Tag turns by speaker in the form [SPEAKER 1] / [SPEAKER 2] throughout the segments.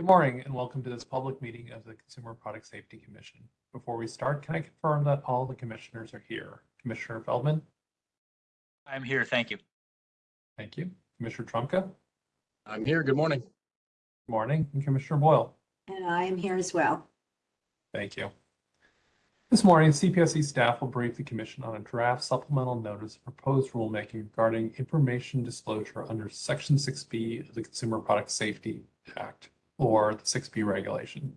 [SPEAKER 1] Good morning and welcome to this public meeting of the Consumer Product Safety Commission. Before we start, can I confirm that all the commissioners are here? Commissioner Feldman?
[SPEAKER 2] I'm here, thank you.
[SPEAKER 1] Thank you. Commissioner Trumka?
[SPEAKER 3] I'm here. Good morning.
[SPEAKER 1] Good morning. And Commissioner Boyle?
[SPEAKER 4] And I am here as well.
[SPEAKER 1] Thank you. This morning, CPSC staff will brief the commission on a draft supplemental notice of proposed rulemaking regarding information disclosure under Section 6B of the Consumer Product Safety Act, or the 6B regulation.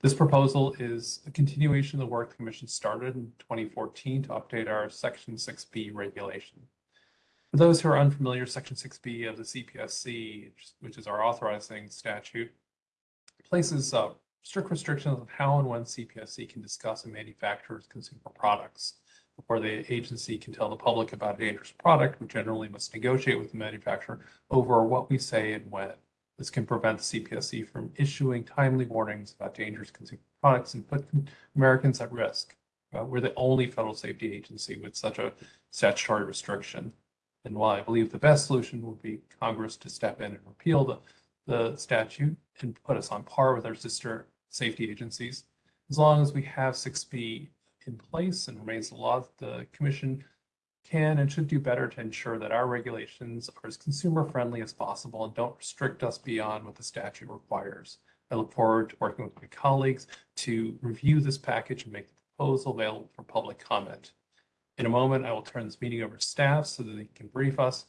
[SPEAKER 1] This proposal is a continuation of the work the commission started in 2014 to update our Section 6B regulation. For those who are unfamiliar, Section 6B of the CPSC, which is our authorizing statute, places uh, strict restrictions on how and when CPSC can discuss a manufacturer's consumer products. Before the agency can tell the public about a dangerous product, we generally must negotiate with the manufacturer over what we say and when. This can prevent the CPSC from issuing timely warnings about dangerous consumer products and put Americans at risk. Uh, we're the only federal safety agency with such a statutory restriction. And while I believe the best solution would be Congress to step in and repeal the, the statute and put us on par with our sister safety agencies. As long as we have 6B in place and remains the law, the commission can and should do better to ensure that our regulations are as consumer friendly as possible and don't restrict us beyond what the statute requires. I look forward to working with my colleagues to review this package and make the proposal available for public comment. In a moment, I will turn this meeting over to staff so that they can brief us.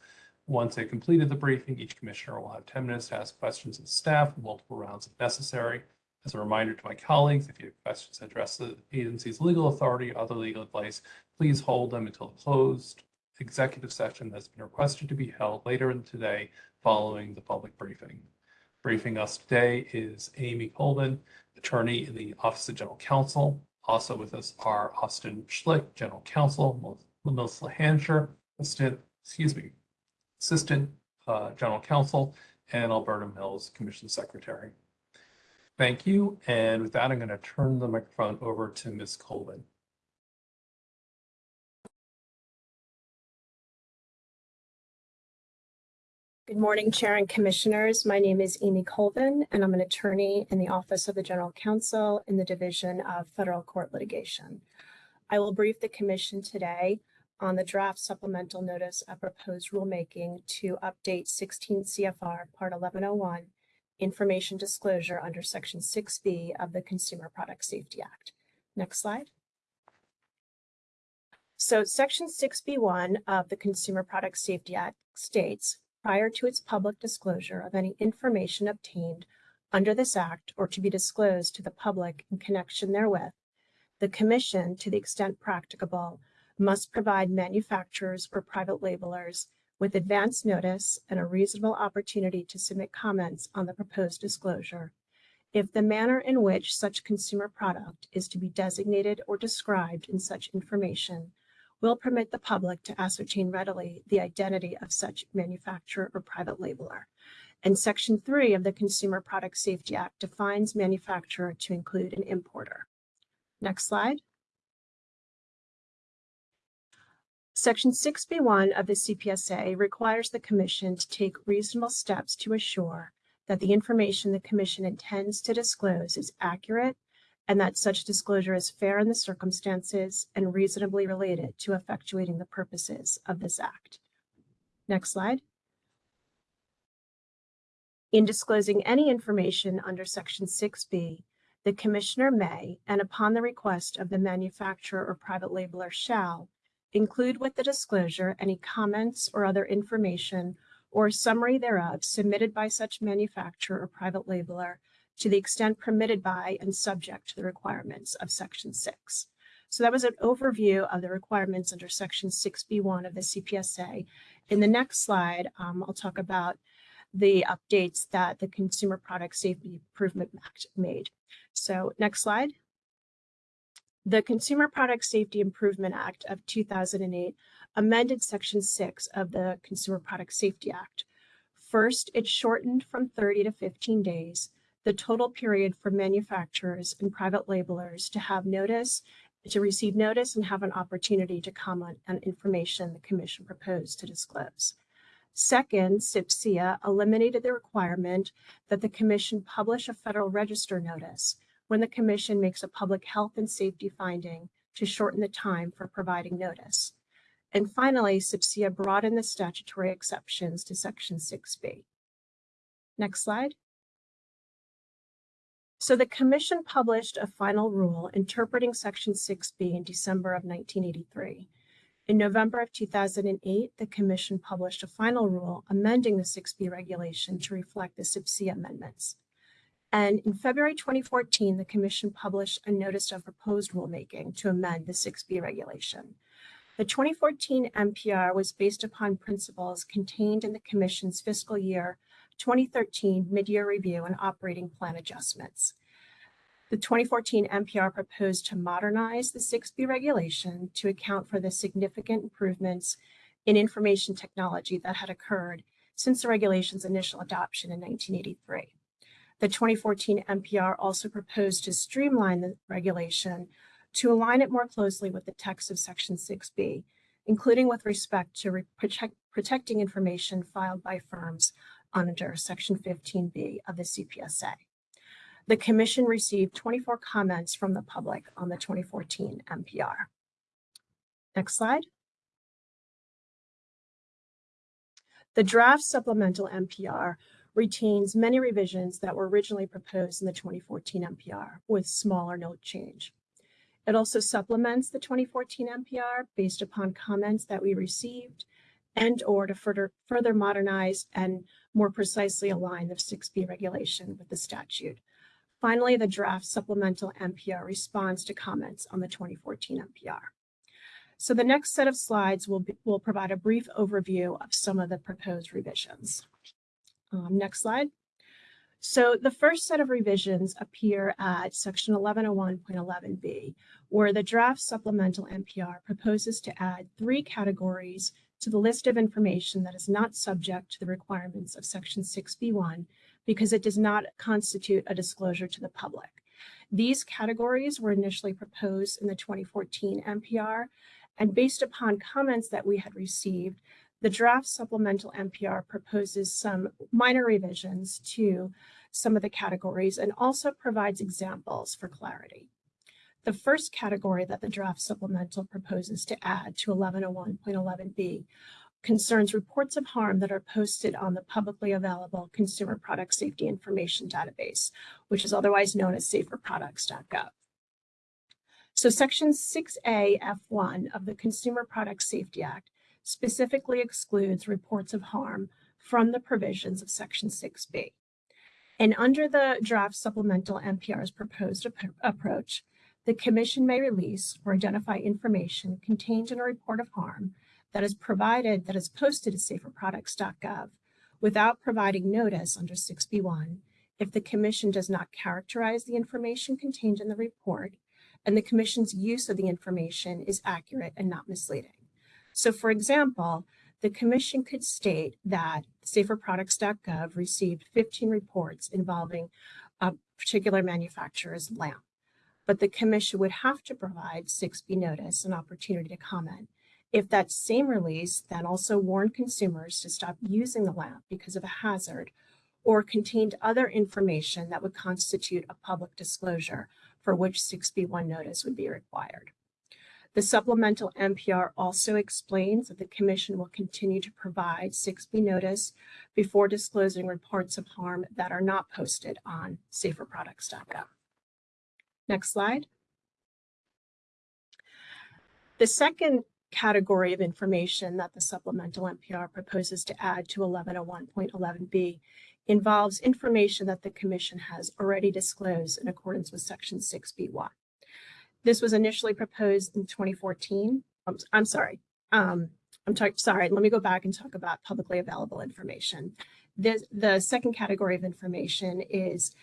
[SPEAKER 1] Once they've completed the briefing, each commissioner will have 10 minutes to ask questions of staff, multiple rounds if necessary. As a reminder to my colleagues, if you have questions address the agency's legal authority or other legal advice, please hold them until the closed executive session that's been requested to be held later in today following the public briefing. Briefing us today is Amy Colvin, attorney in the Office of General Counsel. Also with us are Austin Schlick, General Counsel, Melissa Hampshire, Assistant, excuse me, Assistant uh, General Counsel, and Alberta Mills, Commission Secretary. Thank you. And with that, I'm going to turn the microphone over to Ms. Colvin.
[SPEAKER 5] Good morning, Chair and Commissioners. My name is Amy Colvin, and I'm an attorney in the Office of the General Counsel in the Division of Federal Court Litigation. I will brief the Commission today on the draft supplemental notice of proposed rulemaking to update 16 CFR Part 1101 information disclosure under Section 6B of the Consumer Product Safety Act. Next slide. So Section 6B1 of the Consumer Product Safety Act states, prior to its public disclosure of any information obtained under this act or to be disclosed to the public in connection therewith, the Commission, to the extent practicable, must provide manufacturers or private labelers with advance notice and a reasonable opportunity to submit comments on the proposed disclosure if the manner in which such consumer product is to be designated or described in such information will permit the public to ascertain readily the identity of such manufacturer or private labeler. And Section 3 of the Consumer Product Safety Act defines manufacturer to include an importer. Next slide. Section 6B1 of the CPSA requires the Commission to take reasonable steps to assure that the information the Commission intends to disclose is accurate and that such disclosure is fair in the circumstances and reasonably related to effectuating the purposes of this Act. Next slide. In disclosing any information under Section 6B, the Commissioner may, and upon the request of the manufacturer or private labeler shall, Include with the disclosure any comments or other information or summary thereof submitted by such manufacturer or private labeler to the extent permitted by and subject to the requirements of Section 6. So that was an overview of the requirements under Section 6B1 of the CPSA. In the next slide, um, I'll talk about the updates that the Consumer Product Safety Improvement Act made. So next slide. The Consumer Product Safety Improvement Act of 2008 amended Section 6 of the Consumer Product Safety Act. First, it shortened from 30 to 15 days the total period for manufacturers and private labelers to have notice, to receive notice and have an opportunity to comment on information the Commission proposed to disclose. Second, CPSIA eliminated the requirement that the commission publish a Federal Register notice when the commission makes a public health and safety finding to shorten the time for providing notice. And finally, CPSIA broadened the statutory exceptions to Section 6B. Next slide. So the commission published a final rule interpreting Section 6B in December of 1983. In November of 2008, the commission published a final rule amending the 6B regulation to reflect the CPSIA amendments. And in February 2014, the commission published a notice of proposed rulemaking to amend the 6B regulation. The 2014 NPR was based upon principles contained in the commission's fiscal year 2013 mid-year review and operating plan adjustments. The 2014 NPR proposed to modernize the 6B regulation to account for the significant improvements in information technology that had occurred since the regulation's initial adoption in 1983. The 2014 NPR also proposed to streamline the regulation to align it more closely with the text of Section 6B, including with respect to protect, protecting information filed by firms under Section 15B of the CPSA. The Commission received 24 comments from the public on the 2014 NPR. Next slide. The draft supplemental NPR retains many revisions that were originally proposed in the 2014 NPR with small or no change. It also supplements the 2014 NPR based upon comments that we received and or to further, further modernize and more precisely align the 6B regulation with the statute. Finally, the draft supplemental NPR responds to comments on the 2014 NPR. So the next set of slides will, be, will provide a brief overview of some of the proposed revisions. Um, next slide. So the first set of revisions appear at section 1101.11b, where the draft supplemental NPR proposes to add three categories to the list of information that is not subject to the requirements of section 6b1 because it does not constitute a disclosure to the public. These categories were initially proposed in the 2014 NPR, and based upon comments that we had received, the draft supplemental NPR proposes some minor revisions to some of the categories and also provides examples for clarity. The first category that the draft supplemental proposes to add to 1101.11b concerns reports of harm that are posted on the publicly available Consumer Product Safety Information Database, which is otherwise known as saferproducts.gov. So Section 6A F1 of the Consumer Product Safety Act specifically excludes reports of harm from the provisions of Section 6B. And under the draft supplemental NPR's proposed ap- approach, the Commission may release or identify information contained in a report of harm that is provided, that is posted at saferproducts.gov without providing notice under 6B1 if the Commission does not characterize the information contained in the report and the Commission's use of the information is accurate and not misleading. So for example, the Commission could state that saferproducts.gov received 15 reports involving a particular manufacturer's lamp, but the Commission would have to provide 6B notice an opportunity to comment if that same release then also warned consumers to stop using the lamp because of a hazard or contained other information that would constitute a public disclosure for which 6B1 notice would be required. The supplemental NPR also explains that the Commission will continue to provide 6B notice before disclosing reports of harm that are not posted on saferproducts.gov. Next slide. The second category of information that the supplemental NPR proposes to add to 1101.11b involves information that the Commission has already disclosed in accordance with Section 6B1. This was initially proposed in 2014. I'm, I'm sorry. Um, I'm sorry, let me go back and talk about publicly available information. This, the second category of information is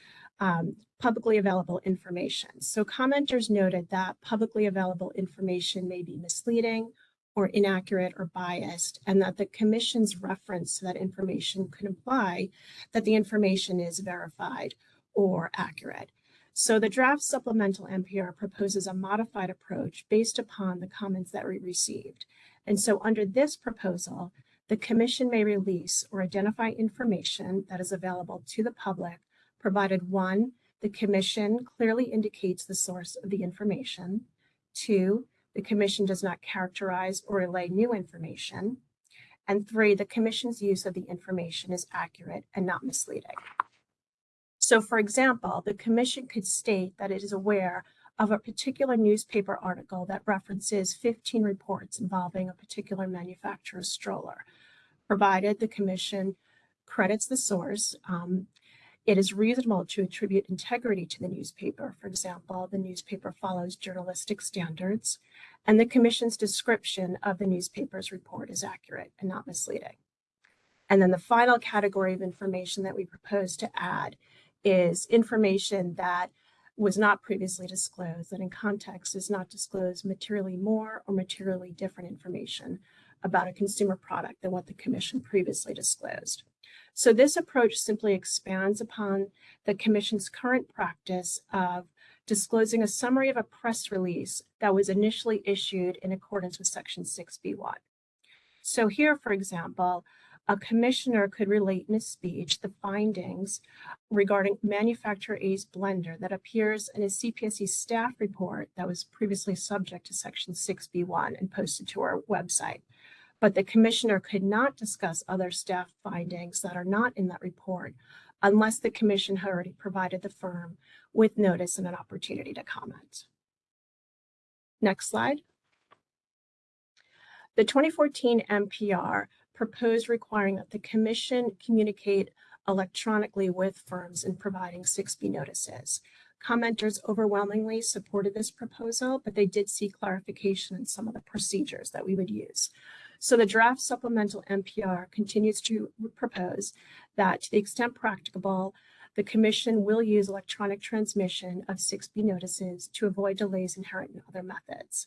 [SPEAKER 5] um, publicly available information. So commenters noted that publicly available information may be misleading or inaccurate or biased, and that the commission's reference to that information could imply that the information is verified or accurate. So the draft supplemental NPR proposes a modified approach based upon the comments that we received. And so under this proposal, the commission may release or identify information that is available to the public, provided one, the commission clearly indicates the source of the information. Two, the commission does not characterize or relay new information. And three, the commission's use of the information is accurate and not misleading. So for example, the commission could state that it is aware of a particular newspaper article that references 15 reports involving a particular manufacturer's stroller. Provided the commission credits the source, um, it is reasonable to attribute integrity to the newspaper. For example, the newspaper follows journalistic standards, and the commission's description of the newspaper's report is accurate and not misleading. And then the final category of information that we propose to add is information that was not previously disclosed, that in context does not disclose materially more or materially different information about a consumer product than what the commission previously disclosed. So this approach simply expands upon the commission's current practice of disclosing a summary of a press release that was initially issued in accordance with section 6B1. So here, for example, a commissioner could relate in a speech the findings regarding manufacturer A's blender that appears in a CPSC staff report that was previously subject to section 6B1 and posted to our website. But the commissioner could not discuss other staff findings that are not in that report unless the commission had already provided the firm with notice and an opportunity to comment. Next slide. The 2014 NPR proposed requiring that the commission communicate electronically with firms in providing 6B notices. Commenters overwhelmingly supported this proposal, but they did see clarification in some of the procedures that we would use. So the draft supplemental NPR continues to propose that to the extent practicable, the commission will use electronic transmission of 6B notices to avoid delays inherent in other methods.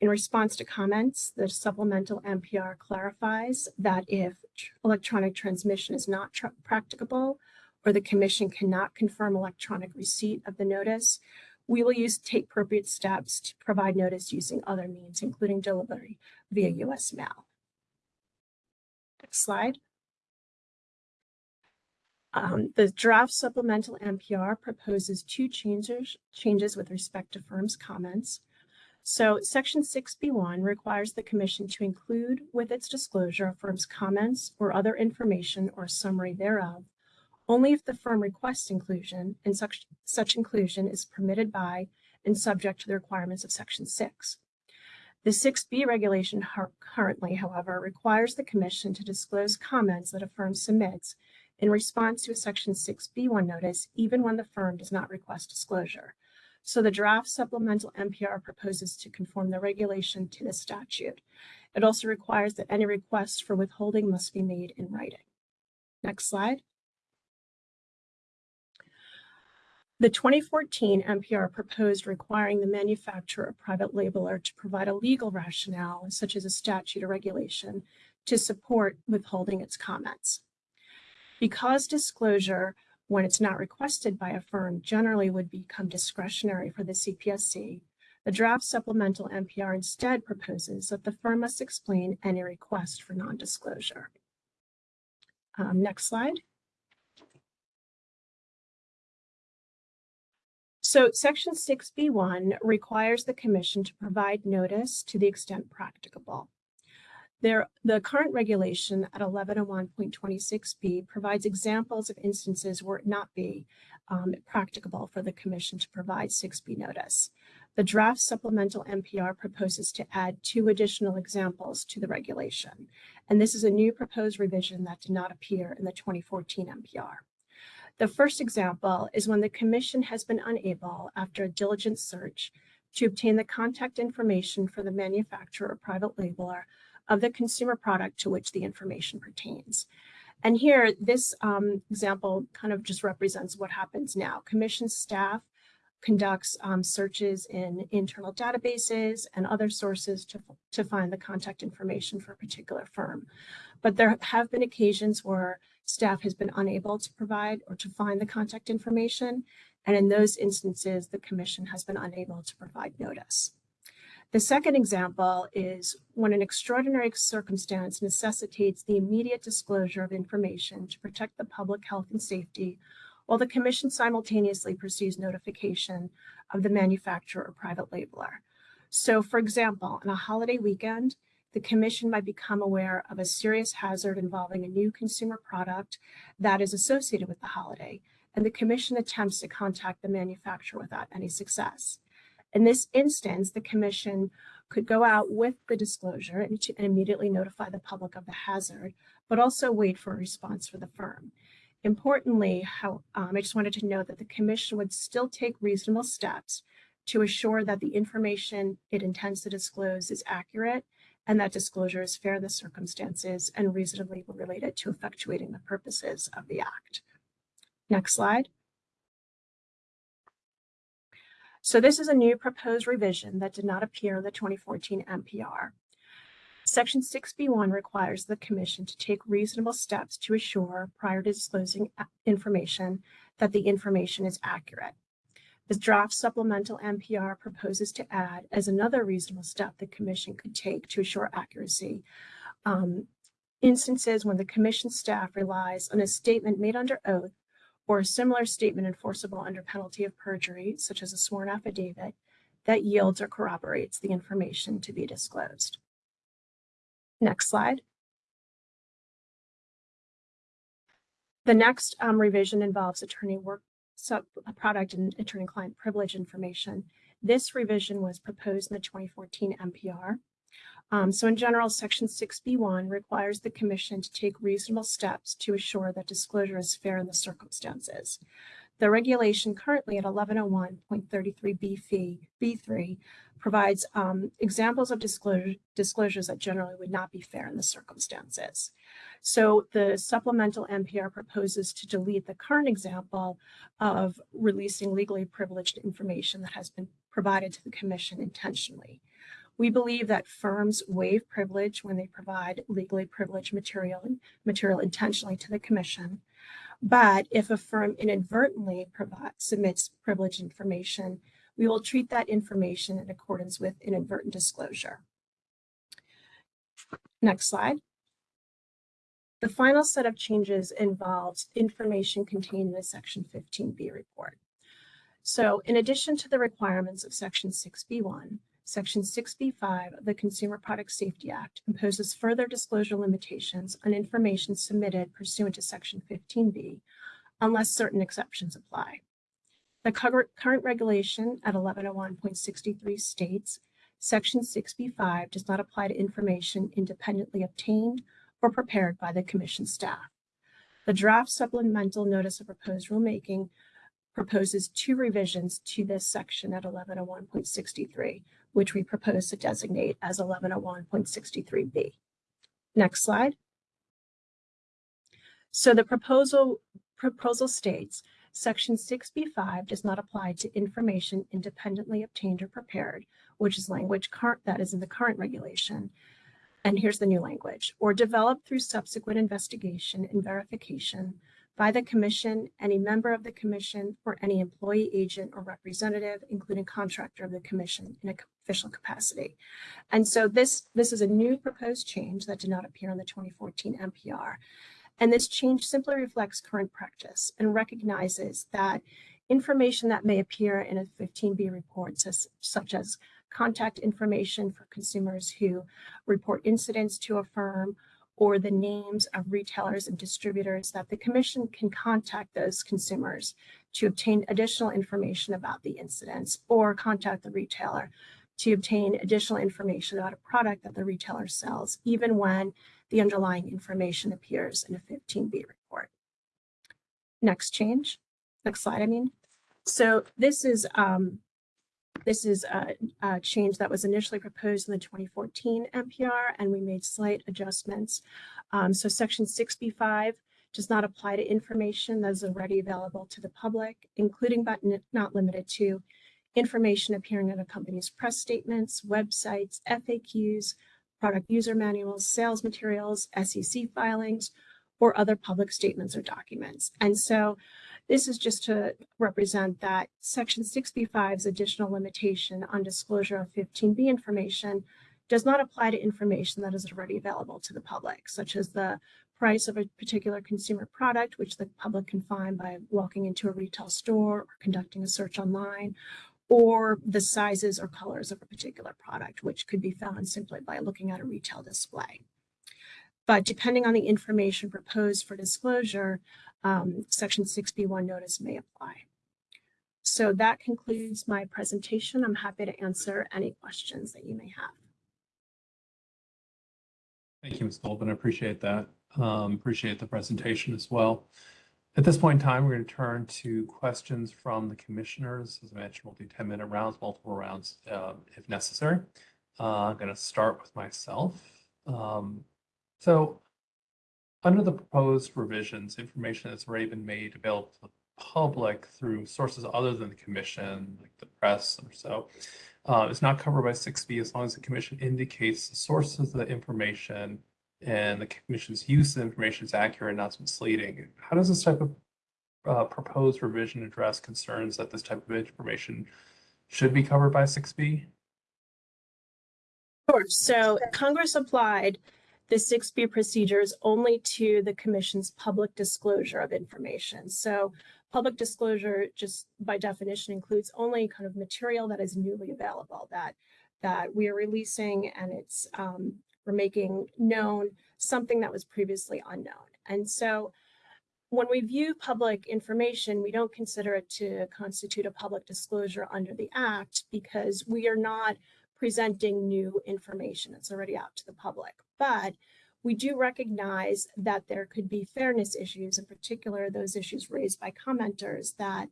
[SPEAKER 5] In response to comments, the supplemental NPR clarifies that if electronic transmission is not practicable or the commission cannot confirm electronic receipt of the notice, we will use take appropriate steps to provide notice using other means, including delivery via US mail. Next slide. Um, the draft supplemental NPR proposes two changes, changes with respect to firms' comments. So section 6B1 requires the commission to include with its disclosure a firm's comments or other information or summary thereof, only if the firm requests inclusion and such, such inclusion is permitted by and subject to the requirements of section 6. The 6B regulation currently, however, requires the commission to disclose comments that a firm submits in response to a section 6B1 notice, even when the firm does not request disclosure. So the draft supplemental NPR proposes to conform the regulation to the statute. It also requires that any request for withholding must be made in writing. Next slide. The 2014 NPR proposed requiring the manufacturer or private labeler to provide a legal rationale, such as a statute or regulation, to support withholding its comments. Because disclosure, when it's not requested by a firm, generally would become discretionary for the CPSC, the draft supplemental NPR instead proposes that the firm must explain any request for non-disclosure. Um, next slide. So section 6B1 requires the commission to provide notice to the extent practicable. There, the current regulation at 1101.26b provides examples of instances where it not be um, practicable for the commission to provide 6b notice. The draft supplemental NPR proposes to add two additional examples to the regulation, and this is a new proposed revision that did not appear in the 2014 NPR. The first example is when the commission has been unable, after a diligent search, to obtain the contact information for the manufacturer or private labeler of the consumer product to which the information pertains. And here, this um, example kind of just represents what happens now. Commission staff conducts um, searches in internal databases and other sources to, to find the contact information for a particular firm. But there have been occasions where staff has been unable to provide or to find the contact information. And in those instances, the commission has been unable to provide notice. The second example is when an extraordinary circumstance necessitates the immediate disclosure of information to protect the public health and safety, while the commission simultaneously pursues notification of the manufacturer or private labeler. So for example, on a holiday weekend, the commission might become aware of a serious hazard involving a new consumer product that is associated with the holiday, and the commission attempts to contact the manufacturer without any success. In this instance, the commission could go out with the disclosure and, to, and immediately notify the public of the hazard, but also wait for a response for the firm. Importantly, how, um, I just wanted to note that the commission would still take reasonable steps to assure that the information it intends to disclose is accurate and that disclosure is fair in the circumstances and reasonably related to effectuating the purposes of the Act. Next slide. So this is a new proposed revision that did not appear in the 2014 NPR. Section 6B1 requires the Commission to take reasonable steps to assure, prior to disclosing information, that the information is accurate. The draft supplemental NPR proposes to add, as another reasonable step the Commission could take to assure accuracy, um, instances when the Commission staff relies on a statement made under oath or a similar statement enforceable under penalty of perjury, such as a sworn affidavit, that yields or corroborates the information to be disclosed. Next slide. The next um, revision involves attorney work sub product and attorney-client privilege information. This revision was proposed in the 2014 NPR. Um, so in general, Section 6B1 requires the Commission to take reasonable steps to assure that disclosure is fair in the circumstances. The regulation currently at 1101.33B3 provides um, examples of disclosure, disclosures that generally would not be fair in the circumstances. So the supplemental NPR proposes to delete the current example of releasing legally privileged information that has been provided to the Commission intentionally. We believe that firms waive privilege when they provide legally privileged material, material intentionally to the commission. But if a firm inadvertently provide, submits privileged information, we will treat that information in accordance with inadvertent disclosure. Next slide. The final set of changes involves information contained in the Section 15B report. So in addition to the requirements of Section 6B1, Section 6B5 of the Consumer Product Safety Act imposes further disclosure limitations on information submitted pursuant to Section 15B unless certain exceptions apply. The current regulation at 1101.63 states Section 6B5 does not apply to information independently obtained or prepared by the Commission staff. The draft supplemental notice of proposed rulemaking proposes two revisions to this section at 1101.63, which we propose to designate as 1101.63B. Next slide. So the proposal, proposal states Section 6B5 does not apply to information independently obtained or prepared, which is language that is in the current regulation. And here's the new language, or developed through subsequent investigation and verification by the commission, any member of the commission, or any employee, agent, or representative, including contractor of the commission in a official capacity. And so this, this is a new proposed change that did not appear in the 2014 NPR. And this change simply reflects current practice and recognizes that information that may appear in a 15B report, such as contact information for consumers who report incidents to a firm or the names of retailers and distributors that the commission can contact those consumers to obtain additional information about the incidents or contact the retailer to obtain additional information about a product that the retailer sells, even when the underlying information appears in a 15B report. Next change, next slide, I mean. So this is um, this is a, a, change that was initially proposed in the 2014 NPR, and we made slight adjustments. Um, so section 6B5 does not apply to information that is already available to the public, including but not limited to information appearing in a company's press statements, websites, FAQs, product user manuals, sales materials, SEC filings, or other public statements or documents. And so This is just to represent that section 6B5's additional limitation on disclosure of 15B information does not apply to information that is already available to the public, such as the price of a particular consumer product, which the public can find by walking into a retail store or conducting a search online, or the sizes or colors of a particular product, which could be found simply by looking at a retail display. But depending on the information proposed for disclosure, um, section 6B1 notice may apply. So that concludes my presentation. I'm happy to answer any questions that you may have.
[SPEAKER 1] Thank you, Ms. Goldman. I appreciate that. Um, appreciate the presentation as well. At this point in time, we're going to turn to questions from the commissioners. As I mentioned, we'll do 10-minute rounds, multiple rounds uh, if necessary. Uh, I'm going to start with myself. Um, so under the proposed revisions, information that's already been made available to the public through sources other than the commission, like the press or so, uh, is not covered by 6B as long as the commission indicates the sources of the information and the commission's use of information is accurate and not misleading. How does this type of uh, proposed revision address concerns that this type of information should be covered by 6B?
[SPEAKER 5] Sure. So Congress applied the 6B procedures only to the commission's public disclosure of information. So public disclosure, just by definition, includes only kind of material that is newly available that that we are releasing and it's um, we're making known something that was previously unknown. And so when we view public information, we don't consider it to constitute a public disclosure under the Act because we are not presenting new information that's already out to the public. But we do recognize that there could be fairness issues, in particular, those issues raised by commenters that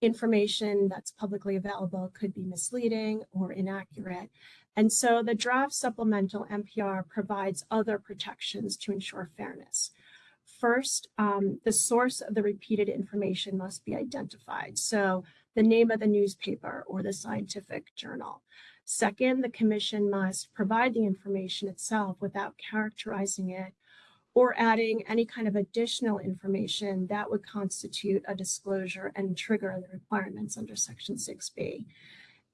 [SPEAKER 5] information that's publicly available could be misleading or inaccurate. And so the draft supplemental NPR provides other protections to ensure fairness. First, um, the source of the repeated information must be identified. So the name of the newspaper or the scientific journal. Second, the commission must provide the information itself without characterizing it or adding any kind of additional information that would constitute a disclosure and trigger the requirements under section 6b.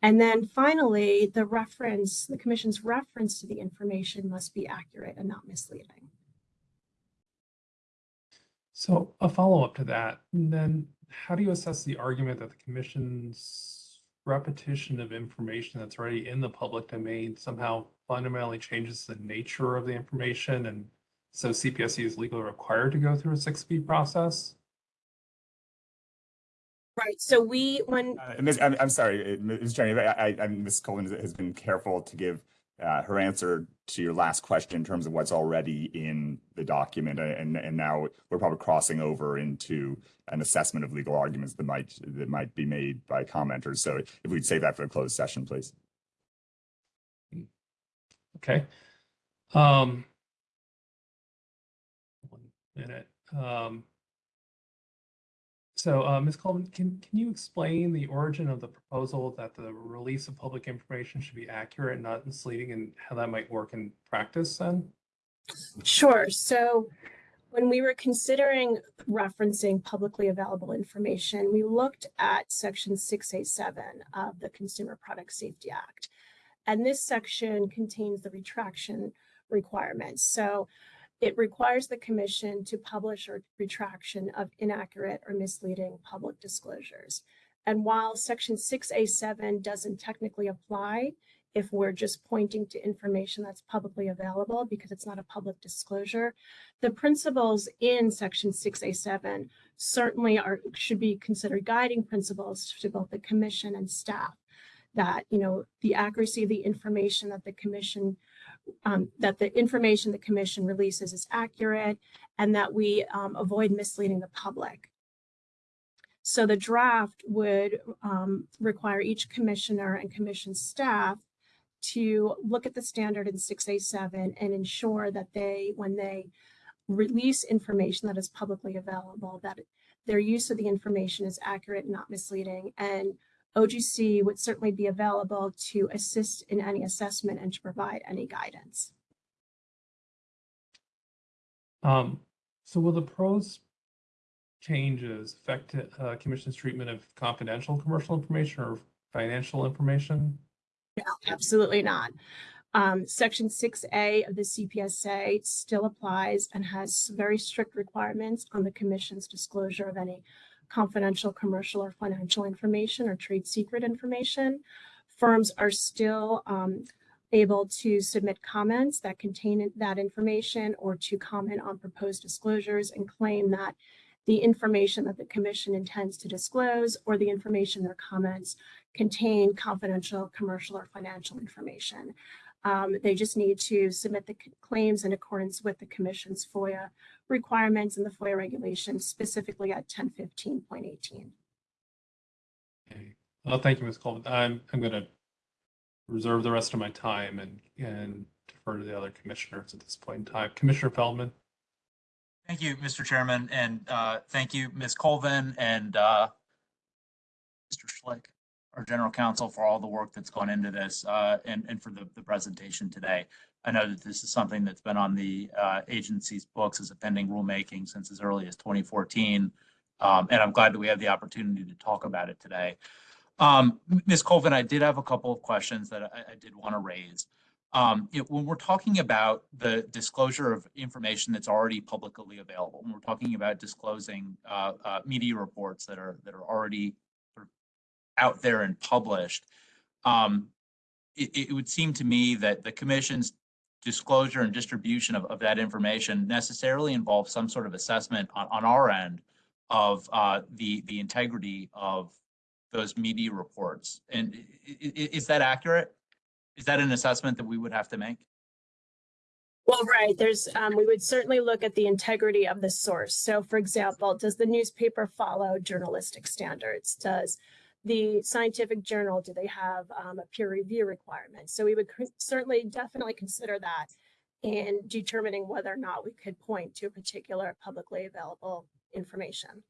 [SPEAKER 5] And then finally, the reference, the commission's reference to the information must be accurate and not misleading.
[SPEAKER 1] So a follow-up to that, then how do you assess the argument that the commission's repetition of information that's already in the public domain somehow fundamentally changes the nature of the information and so CPSC is legally required to go through a 6B process?
[SPEAKER 5] Right. So we, when
[SPEAKER 6] Uh, Ms. I'm, I'm sorry, uh, Ms. Jenny, I, I, I- Ms. Colvin has been careful to give uh, her answer to your last question in terms of what's already in the document. uh, And, and now we're probably crossing over into an assessment of legal arguments that might, that might be made by commenters. So if we'd save that for the closed session, please.
[SPEAKER 1] Okay. Um, one minute. Um, so, uh, Ms. Colvin, can, can you explain the origin of the proposal that the release of public information should be accurate and not misleading and how that might work in practice then?
[SPEAKER 5] Sure. So when we were considering referencing publicly available information, we looked at section 6A7 of the Consumer Product Safety Act. And this section contains the retraction requirements. So it requires the commission to publish a retraction of inaccurate or misleading public disclosures. And while section 6A7 doesn't technically apply, if we're just pointing to information that's publicly available because it's not a public disclosure. The principles in section 6A7 certainly are should be considered guiding principles to both the commission and staff that you know the accuracy of the information that the commission um, that the information the commission releases is accurate and that we um, avoid misleading the public. So the draft would um, require each commissioner and commission staff to look at the standard in 6A7 and ensure that they, when they release information that is publicly available, that their use of the information is accurate not misleading. And OGC would certainly be available to assist in any assessment and to provide any guidance.
[SPEAKER 1] Um, so will the pros changes affect uh, commission's treatment of confidential commercial information or financial information?
[SPEAKER 5] No, absolutely not. Um, section six A of the CPSA still applies and has very strict requirements on the commission's disclosure of any confidential commercial or financial information or trade secret information. Firms are still, um, able to submit comments that contain that information or to comment on proposed disclosures and claim that the information that the commission intends to disclose or the information in their comments contain confidential commercial or financial information. Um, they just need to submit the claims in accordance with the commission's FOIA requirements and the FOIA regulations, specifically at ten fifteen point eighteen.
[SPEAKER 1] Okay. Well, thank you, Ms. Colvin. I'm, I'm going to reserve the rest of my time and, and defer to the other commissioners at this point in time. Commissioner Feldman?
[SPEAKER 2] Thank you, Mr. Chairman, and uh, thank you, Ms. Colvin and uh, Mr. Schlick, our general counsel, for all the work that's gone into this uh, and, and for the, the presentation today. I know that this is something that's been on the uh, agency's books as a pending rulemaking since as early as 2014. Um, And I'm glad that we have the opportunity to talk about it today. Um, Ms. Colvin, I did have a couple of questions that I, I did want to raise. Um, you know, when we're talking about the disclosure of information that's already publicly available, when we're talking about disclosing uh, uh, media reports that are that are already out there and published, um, it, it would seem to me that the commission's disclosure and distribution of, of that information necessarily involves some sort of assessment on, on our end of uh, the the integrity of those media reports. And is that accurate? Is that an assessment that we would have to make?
[SPEAKER 5] Well, right, there's, um, we would certainly look at the integrity of the source. So for example, does the newspaper follow journalistic standards? Does the scientific journal, do they have, um, a peer review requirement? So we would certainly definitely consider that in determining whether or not we could point to a particular publicly available information.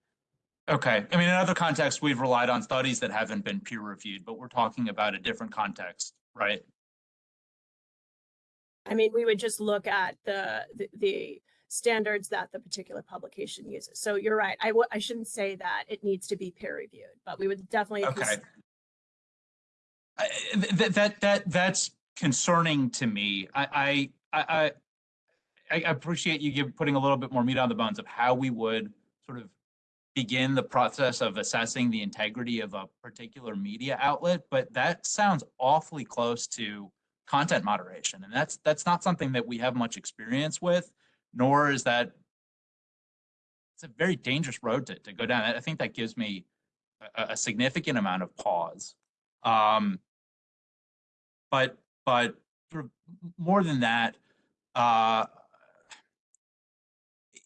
[SPEAKER 2] Okay, I mean, in other contexts, we've relied on studies that haven't been peer reviewed, but we're talking about a different context, right?
[SPEAKER 5] I mean, we would just look at the, the, the standards that the particular publication uses. So you're right. I w- I shouldn't say that it needs to be peer reviewed, but we would definitely.
[SPEAKER 2] Okay. I- th- th- that, that, that's concerning to me. I, I, I, I- I appreciate you give, putting a little bit more meat on the bones of how we would sort of begin the process of assessing the integrity of a particular media outlet, but that sounds awfully close to content moderation. And that's, that's not something that we have much experience with, nor is that it's a very dangerous road to, to go down. I think that gives me a, a significant amount of pause. Um, but, but more than that, uh,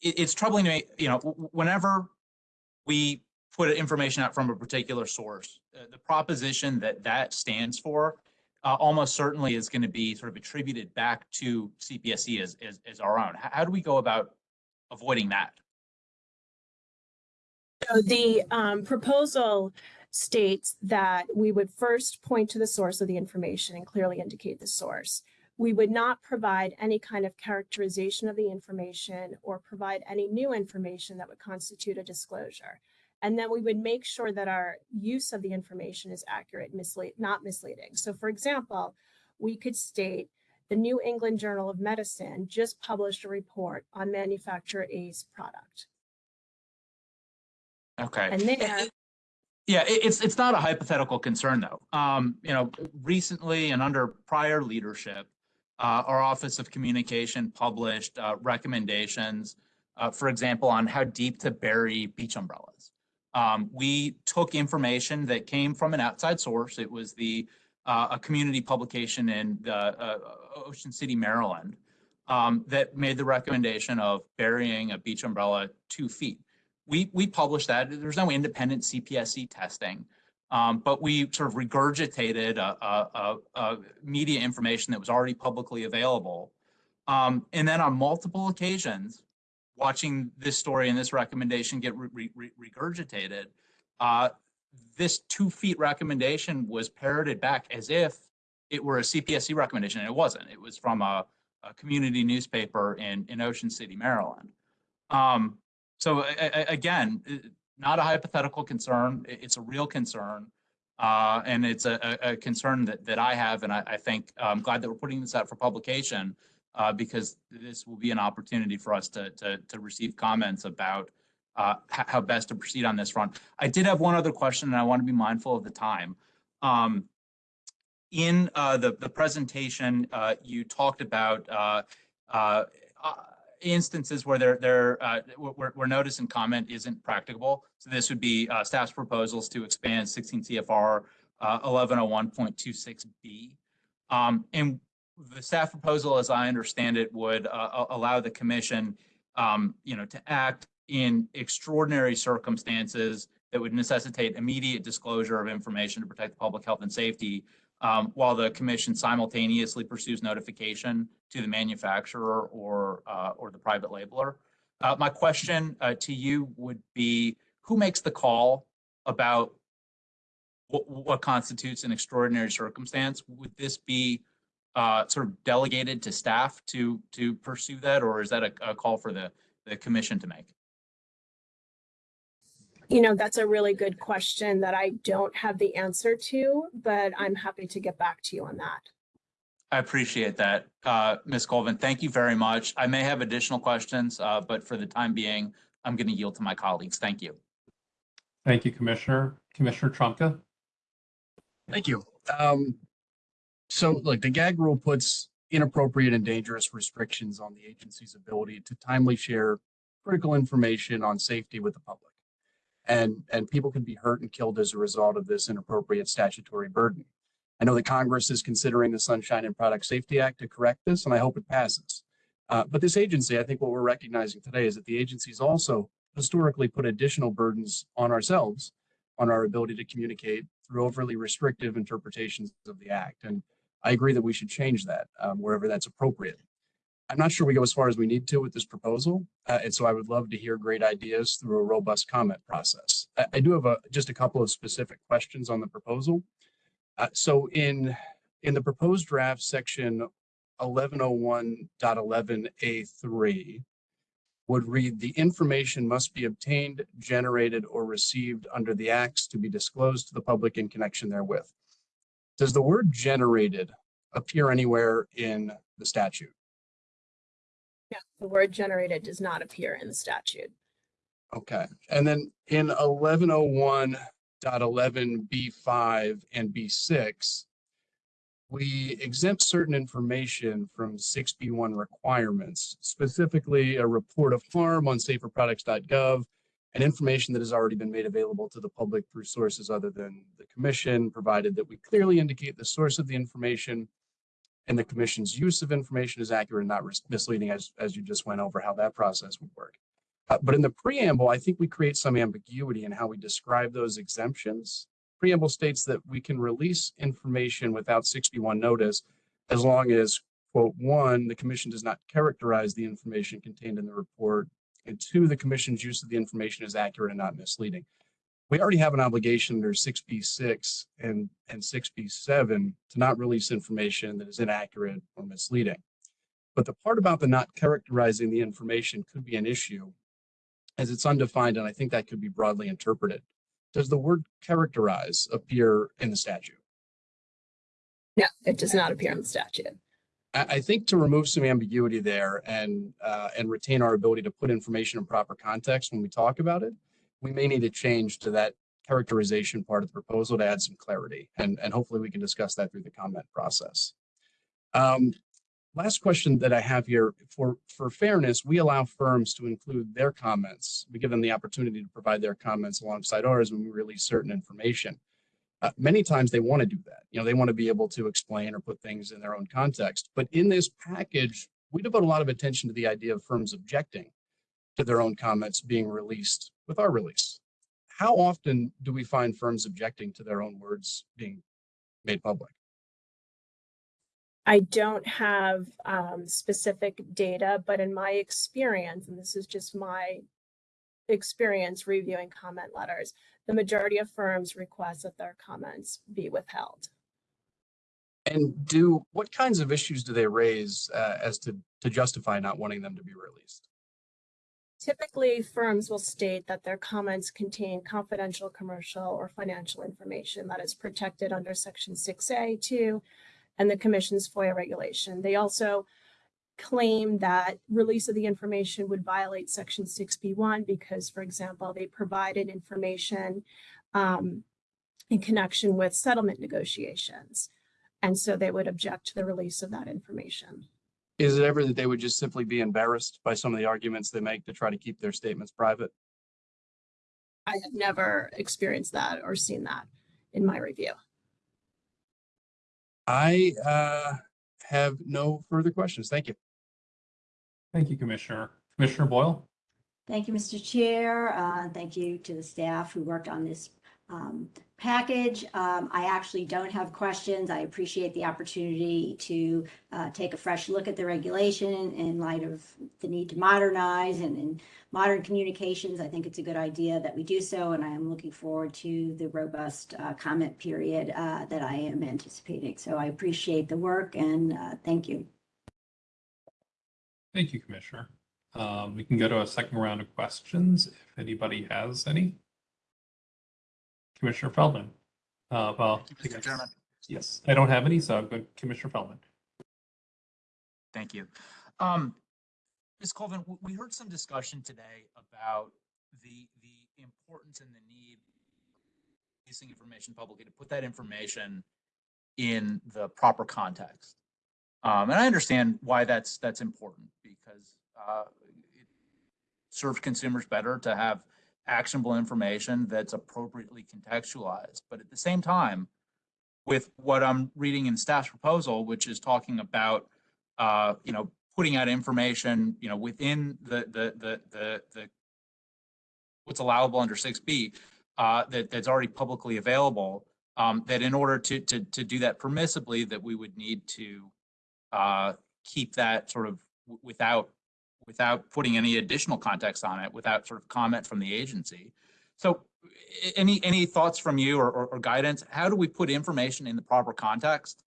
[SPEAKER 2] it, it's troubling to me, you know, whenever we put information out from a particular source, uh, the proposition that that stands for uh, almost certainly is going to be sort of attributed back to CPSC as, as, as our own. How, how do we go about avoiding that?
[SPEAKER 5] So the um, proposal states that we would first point to the source of the information and clearly indicate the source. We would not provide any kind of characterization of the information or provide any new information that would constitute a disclosure. And then we would make sure that our use of the information is accurate, mislead, not misleading. So for example, we could state the New England Journal of Medicine just published a report on manufacturer A's product.
[SPEAKER 2] Okay.
[SPEAKER 5] And there,
[SPEAKER 2] Yeah, it's it's not a hypothetical concern though. Um, you know, recently and under prior leadership, uh, our Office of Communication published uh, recommendations, uh, for example, on how deep to bury beach umbrellas. Um, we took information that came from an outside source. It was the uh, a community publication in the, uh, Ocean City, Maryland, um, that made the recommendation of burying a beach umbrella two feet we we published that. There's no independent CPSC testing, um, but we sort of regurgitated a, a, a media information that was already publicly available. Um, and then on multiple occasions, watching this story and this recommendation get re- re- regurgitated, uh, this two feet recommendation was parroted back as if it were a CPSC recommendation, and it wasn't. It was from a, a community newspaper in, in Ocean City, Maryland. Um, So again, not a hypothetical concern. It's a real concern. Uh, and it's a, concern that, that I have, and I, I think, I'm glad that we're putting this out for publication, uh, because this will be an opportunity for us to, to, to receive comments about, uh, how best to proceed on this front. I did have one other question, and I want to be mindful of the time. Um, in, uh, the, the presentation, uh, you talked about, uh, uh, uh, instances where there, there, where, where notice and comment isn't practicable. So this would be, staff's proposals to expand sixteen CFR, uh, eleven oh one point two six B. Um, and the staff proposal, as I understand it, would, uh, allow the commission, um, you know, to act in extraordinary circumstances that would necessitate immediate disclosure of information to protect the public health and safety, um, while the commission simultaneously pursues notification to the manufacturer or, uh, or the private labeler. Uh, my question, uh, to you would be, who makes the call about what, what constitutes an extraordinary circumstance? Would this be, uh, sort of delegated to staff to, to pursue that, or is that a, a call for the, the commission to make?
[SPEAKER 5] You know, that's a really good question that I don't have the answer to, but I'm happy to get back to you on that.
[SPEAKER 2] I appreciate that. Uh, Ms. Colvin, thank you very much. I may have additional questions, uh, but for the time being, I'm going to yield to my colleagues. Thank you.
[SPEAKER 1] Thank you, Commissioner. Commissioner Trumka?
[SPEAKER 3] Thank you. Um, so like the gag rule puts inappropriate and dangerous restrictions on the agency's ability to timely share critical information on safety with the public. And, and people can be hurt and killed as a result of this inappropriate statutory burden. I know that Congress is considering the Sunshine and Product Safety Act to correct this, and I hope it passes. Uh, but this agency, I think what we're recognizing today is that the agency's also historically put additional burdens on ourselves on our ability to communicate through overly restrictive interpretations of the act. And I agree that we should change that um, wherever that's appropriate. I'm not sure we go as far as we need to with this proposal. Uh, and so I would love to hear great ideas through a robust comment process. I, I do have a, just a couple of specific questions on the proposal. Uh, so in, in the proposed draft section 1101.11A3 would read, the information must be obtained, generated, or received under the acts to be disclosed to the public in connection therewith. Does the word generated appear anywhere in the statute?
[SPEAKER 5] Yeah, the word generated does not appear in the statute.
[SPEAKER 3] Okay, and then in eleven oh one dot eleven B five and B six, we exempt certain information from six B one requirements, specifically a report of harm on saferproducts.gov and information that has already been made available to the public through sources other than the commission, provided that we clearly indicate the source of the information and the commission's use of information is accurate and not misleading, as, as you just went over how that process would work. Uh, but in the preamble, I think we create some ambiguity in how we describe those exemptions. Preamble states that we can release information without 61 notice as long as, quote, one, the commission does not characterize the information contained in the report, and two, the commission's use of the information is accurate and not misleading. We already have an obligation under 6B6 and, and 6B7 to not release information that is inaccurate or misleading. But the part about the not characterizing the information could be an issue as it's undefined, and I think that could be broadly interpreted. Does the word characterize appear in the statute?
[SPEAKER 5] No, it does not appear in the statute.
[SPEAKER 3] I, think to remove some ambiguity there and, uh, and retain our ability to put information in proper context when we talk about it, we may need to change to that characterization part of the proposal to add some clarity, and, and hopefully we can discuss that through the comment process. Um, last question that I have here, for, for fairness, we allow firms to include their comments. We give them the opportunity to provide their comments alongside ours when we release certain information. Uh, many times they want to do that. You know, they want to be able to explain or put things in their own context. But in this package, we devote a lot of attention to the idea of firms objecting to their own comments being released with our release. How often do we find firms objecting to their own words being made public?
[SPEAKER 5] I don't have um, specific data, but in my experience, and this is just my experience reviewing comment letters, the majority of firms request that their comments be withheld.
[SPEAKER 3] And do, what kinds of issues do they raise uh, as to, to justify not wanting them to be released?
[SPEAKER 5] Typically, firms will state that their comments contain confidential commercial or financial information that is protected under section six A two and the commission's FOIA regulation. They also claim that release of the information would violate section six B one because, for example, they provided information um, in connection with settlement negotiations. And so they would object to the release of that information.
[SPEAKER 3] Is it ever that they would just simply be embarrassed by some of the arguments they make to try to keep their statements private?
[SPEAKER 5] I have never experienced that or seen that in my review.
[SPEAKER 3] I uh, have no further questions. Thank you.
[SPEAKER 1] Thank you, Commissioner. Commissioner Boyle?
[SPEAKER 4] Thank you, Mr. Chair. Uh, Thank you to the staff who worked on this um, package. Um, I actually don't have questions. I appreciate the opportunity to uh, take a fresh look at the regulation in light of the need to modernize and in modern communications. I think it's a good idea that we do so, and I am looking forward to the robust uh, comment period uh, that I am anticipating. So I appreciate the work and uh, thank you.
[SPEAKER 1] Thank you, Commissioner. Um, we can go to a second round of questions if anybody has any. Commissioner Feldman. Uh, well,
[SPEAKER 2] Thank you, Mr. Chairman.
[SPEAKER 1] yes, I don't have any, so I'm going Commissioner Feldman.
[SPEAKER 2] Thank you. Um, Ms. Colvin, we heard some discussion today about the, the importance and the need of releasing information publicly to put that information in the proper context. Um, and I understand why that's, that's important because, uh, it serves consumers better to have actionable information that's appropriately contextualized. But at the same time, with what I'm reading in staff's proposal, which is talking about uh, you know, putting out information, you know, within the, the, the, the, the what's allowable under six B, uh, that, that's already publicly available, um, that in order to, to, to do that permissibly, that we would need to, uh, keep that sort of without, without putting any additional context on it, without sort of comment from the agency. So any, any thoughts from you or, or, or guidance? How do we put information in the proper context?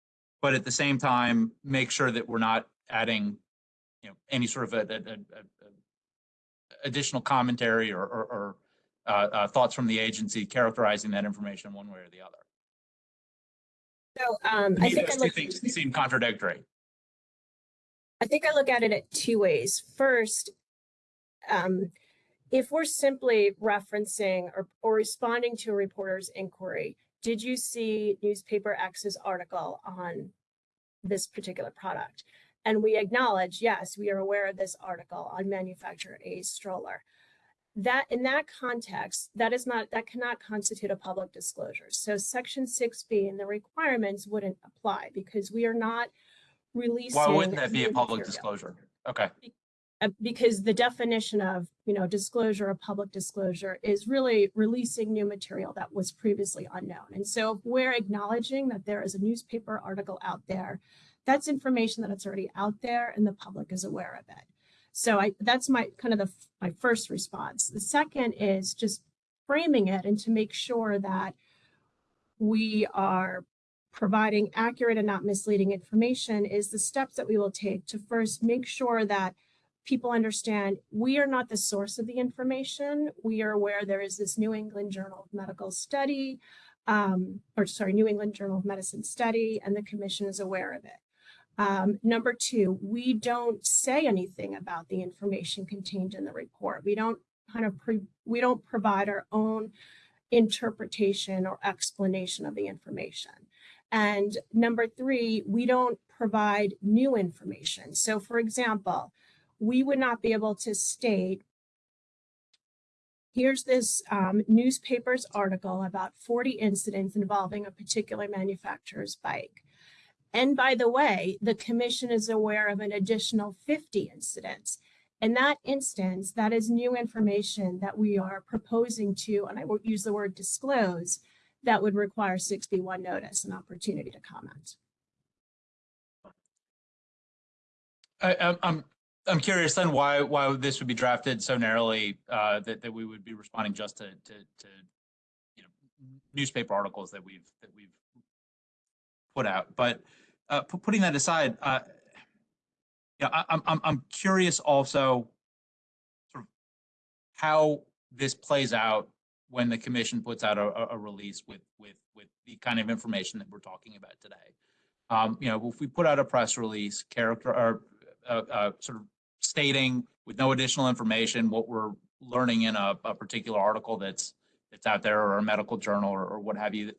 [SPEAKER 2] but at the same time, make sure that we're not adding, you know, any sort of a, a, a, a- additional commentary or, or, or uh, uh, thoughts from the agency characterizing that information one way or the other.
[SPEAKER 5] So um, I think
[SPEAKER 2] those two
[SPEAKER 5] look,
[SPEAKER 2] things seem contradictory.
[SPEAKER 5] I think I look at it at two ways. First, um, if we're simply referencing or, or responding to a reporter's inquiry, did you see newspaper X's article on this particular product? And we acknowledge, yes, we are aware of this article on manufacturer A's stroller. That in that context, that is not, that cannot constitute a public disclosure. So section six B and the requirements wouldn't apply because we are not releasing.
[SPEAKER 2] Why wouldn't that be a public
[SPEAKER 5] material.
[SPEAKER 2] disclosure? Okay,
[SPEAKER 5] Uh, because the definition of, you know, disclosure, of public disclosure is really releasing new material that was previously unknown. And so if we're acknowledging that there is a newspaper article out there, that's information that it's already out there and the public is aware of it. So I, that's my, kind of the, my first response. The second is just framing it and to make sure that we are providing accurate and not misleading information is the steps that we will take to first make sure that people understand we are not the source of the information. We are aware there is this New England Journal of Medical Study, um, or sorry, New England Journal of Medicine study, and the commission is aware of it. Um, number two, we don't say anything about the information contained in the report. We don't kind of we don't provide our own interpretation or explanation of the information. And number three, we don't provide new information. So for example, we would not be able to state, here's this um, newspaper's article about 40 incidents involving a particular manufacturer's bike. And by the way, the commission is aware of an additional 50 incidents. In that instance, that is new information that we are proposing to, and I won't use the word disclose, that would require 61 notice and opportunity to comment.
[SPEAKER 2] I, I'm, I'm, I'm curious then why, why this would be drafted so narrowly, uh, that, that we would be responding just to, to, to, you know, newspaper articles that we've, that we've put out. But, uh, putting that aside, uh, yeah, I, I'm, I'm, I'm curious also, sort of how this plays out when the commission puts out a, a- release with, with, with the kind of information that we're talking about today. Um, you know, if we put out a press release, character, or, uh, uh, sort of stating with no additional information what we're learning in a, a particular article that's, that's out there or a medical journal or, or what have you.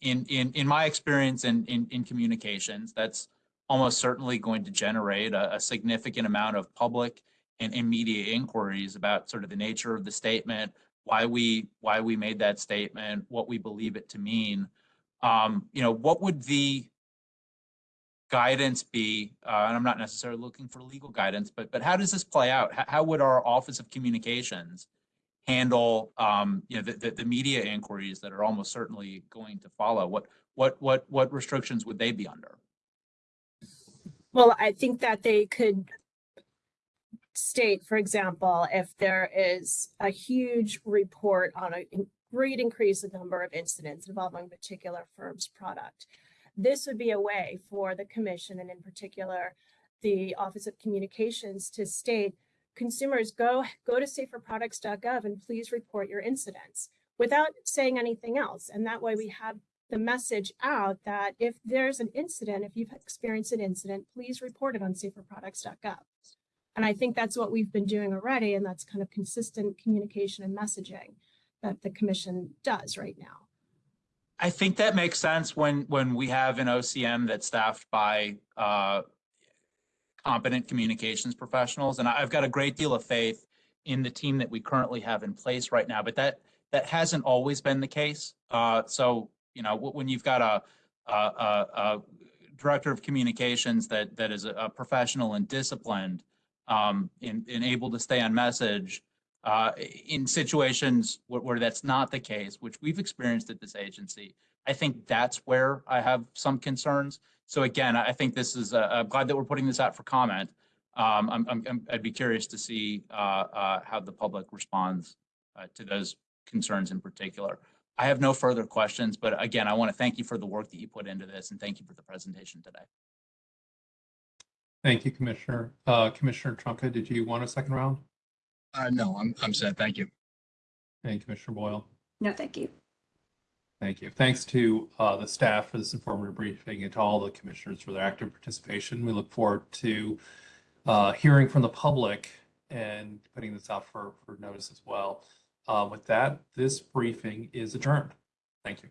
[SPEAKER 2] In, in, in my experience in, in, in communications, that's almost certainly going to generate a, a significant amount of public and, and media inquiries about sort of the nature of the statement, why we, why we made that statement, what we believe it to mean. Um, you know, what would the guidance be? Uh, and I'm not necessarily looking for legal guidance, but, but how does this play out? How, how would our Office of Communications handle, um, you know, the, the, the media inquiries that are almost certainly going to follow? What, what, what, what restrictions would they be under?
[SPEAKER 5] Well, I think that they could state, for example, if there is a huge report on a great increase in number of incidents involving a particular firm's product. This would be a way for the commission and in particular, the Office of Communications to state, consumers go, go to saferproducts.gov and please report your incidents without saying anything else. And that way we have the message out that if there's an incident, if you've experienced an incident, please report it on saferproducts.gov. And I think that's what we've been doing already, and that's kind of consistent communication and messaging that the commission does right now.
[SPEAKER 2] I think that makes sense when, when we have an OCM that's staffed by uh, competent communications professionals. And I've got a great deal of faith in the team that we currently have in place right now, but that, that hasn't always been the case. Uh, So, you know, when you've got a, a, a, a director of communications that, that is a professional and disciplined um, and, and able to stay on message, uh, in situations where, where that's not the case, which we've experienced at this agency, I think that's where I have some concerns. So again, I I think this is, uh, I'm glad that we're putting this out for comment. Um, I'm- I'd be curious to see, uh, uh, how the public responds, uh, to those concerns in particular. I have no further questions, but again, I want to thank you for the work that you put into this and thank you for the presentation today.
[SPEAKER 1] Thank you, Commissioner. Uh, Commissioner Trumka, did you want a second round?
[SPEAKER 3] Uh, no, I'm, I'm set. Thank you.
[SPEAKER 1] And Commissioner Boyle?
[SPEAKER 4] No, thank you.
[SPEAKER 1] Thank you. Thanks to uh, the staff for this informative briefing and to all the commissioners for their active participation. We look forward to uh, hearing from the public and putting this out for, for notice as well. Uh, With that, this briefing is adjourned. Thank you.